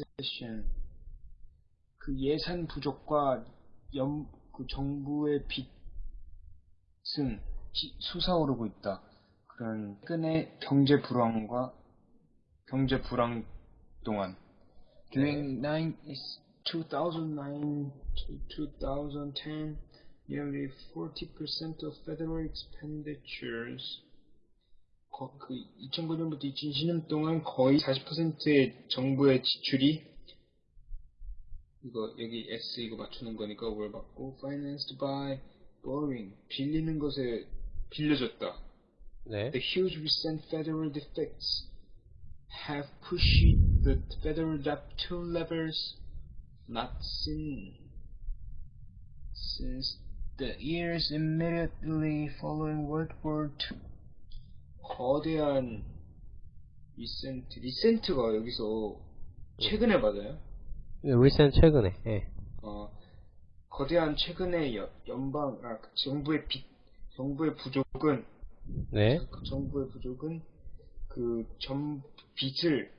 recession. 그 예산 부족과 연, 그 정부의 빚은 기- 솟아오르고 있다. 그런 최근의 경제 불황과 경제 불황 동안 during nine is 2009 to 2010 nearly 40% of federal expenditures 거- 그 2009년부터 2010년 동안 거의 40%의 정부의 지출이 이거 여기 S 이거 맞추는 거니까 뭘 받고 financed by borrowing 빌리는 것에 빌려줬다. 네. The huge recent federal defects have pushed the federal debt to levels not seen since the years immediately following World War II. 거대한 recent, recent가 여기서 최근에 맞아요? recent 최근에. 예. 어, 거대한 최근의 여- 연방, 아, 그 정부의 빚, 정부의 부족은 네. 그 정부의 부족은 그 전 빚을